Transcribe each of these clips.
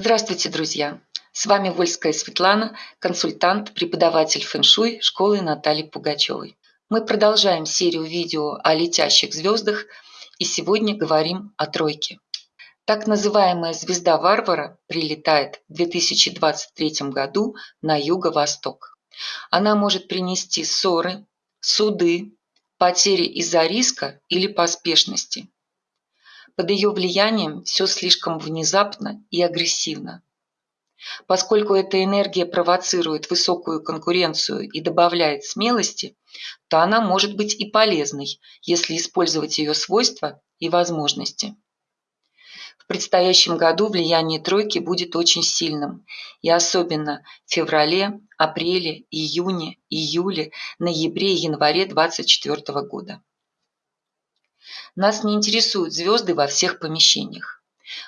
Здравствуйте, друзья! С вами Вольская Светлана, консультант, преподаватель фэн-шуй школы Натальи Пугачевой. Мы продолжаем серию видео о летящих звездах и сегодня говорим о тройке. Так называемая звезда варвара прилетает в 2023 году на юго-восток. Она может принести ссоры, суды, потери из-за риска или поспешности. Под ее влиянием все слишком внезапно и агрессивно. Поскольку эта энергия провоцирует высокую конкуренцию и добавляет смелости, то она может быть и полезной, если использовать ее свойства и возможности. В предстоящем году влияние тройки будет очень сильным, и особенно в феврале, апреле, июне, июле, ноябре и январе 2024 года. Нас не интересуют звезды во всех помещениях.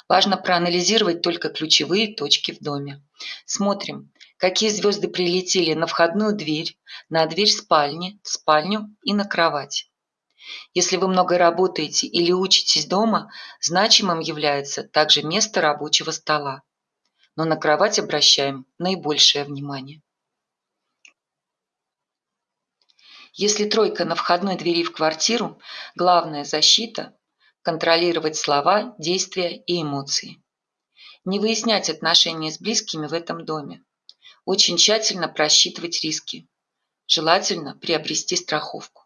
Важно проанализировать только ключевые точки в доме. Смотрим, какие звезды прилетели на входную дверь, на дверь спальни, в спальню и на кровать. Если вы много работаете или учитесь дома, значимым является также место рабочего стола. Но на кровать обращаем наибольшее внимание. Если тройка на входной двери в квартиру, главная защита – контролировать слова, действия и эмоции. Не выяснять отношения с близкими в этом доме. Очень тщательно просчитывать риски. Желательно приобрести страховку.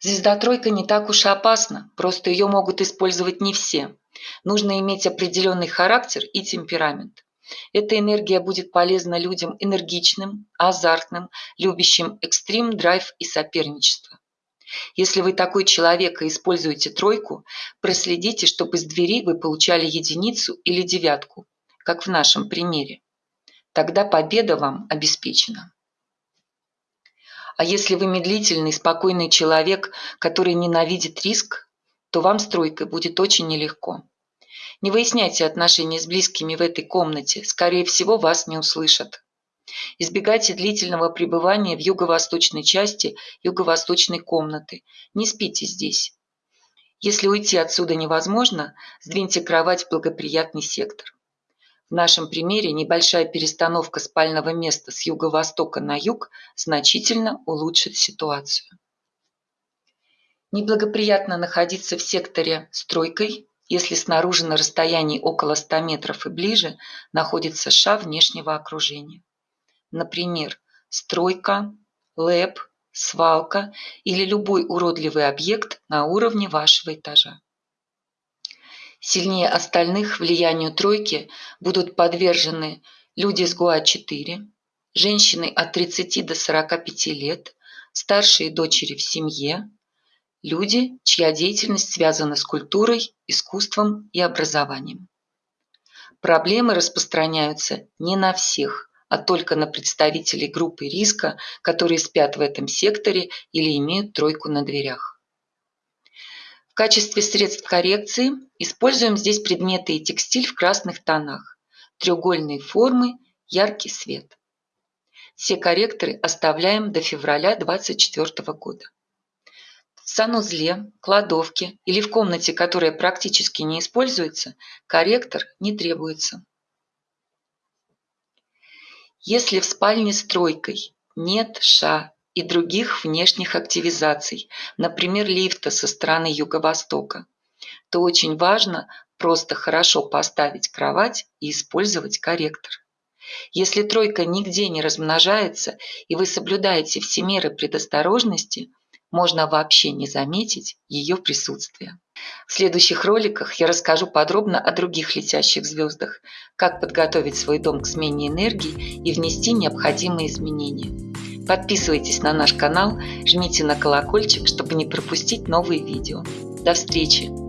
Звезда-тройка не так уж и опасна, просто ее могут использовать не все. Нужно иметь определенный характер и темперамент. Эта энергия будет полезна людям энергичным, азартным, любящим экстрим, драйв и соперничество. Если вы такой человек и используете тройку, проследите, чтобы из двери вы получали единицу или девятку, как в нашем примере. Тогда победа вам обеспечена. А если вы медлительный, спокойный человек, который ненавидит риск, то вам с тройкой будет очень нелегко. Не выясняйте отношения с близкими в этой комнате, скорее всего, вас не услышат. Избегайте длительного пребывания в юго-восточной части юго-восточной комнаты. Не спите здесь. Если уйти отсюда невозможно, сдвиньте кровать в благоприятный сектор. В нашем примере небольшая перестановка спального места с юго-востока на юг значительно улучшит ситуацию. Неблагоприятно находиться в секторе с тройкой если снаружи на расстоянии около 100 метров и ближе находится ша внешнего окружения. Например, стройка, лэп, свалка или любой уродливый объект на уровне вашего этажа. Сильнее остальных влиянию тройки будут подвержены люди с ГУА-4, женщины от 30 до 45 лет, старшие дочери в семье, люди, чья деятельность связана с культурой, искусством и образованием. Проблемы распространяются не на всех, а только на представителей группы риска, которые спят в этом секторе или имеют тройку на дверях. В качестве средств коррекции используем здесь предметы и текстиль в красных тонах, треугольные формы, яркий свет. Все корректоры оставляем до февраля 2024 года санузле, кладовке или в комнате, которая практически не используется, корректор не требуется. Если в спальне с тройкой нет ша и других внешних активизаций, например, лифта со стороны юго-востока, то очень важно просто хорошо поставить кровать и использовать корректор. Если тройка нигде не размножается и вы соблюдаете все меры предосторожности – можно вообще не заметить ее присутствие. В следующих роликах я расскажу подробно о других летящих звездах, как подготовить свой дом к смене энергии и внести необходимые изменения. Подписывайтесь на наш канал, жмите на колокольчик, чтобы не пропустить новые видео. До встречи!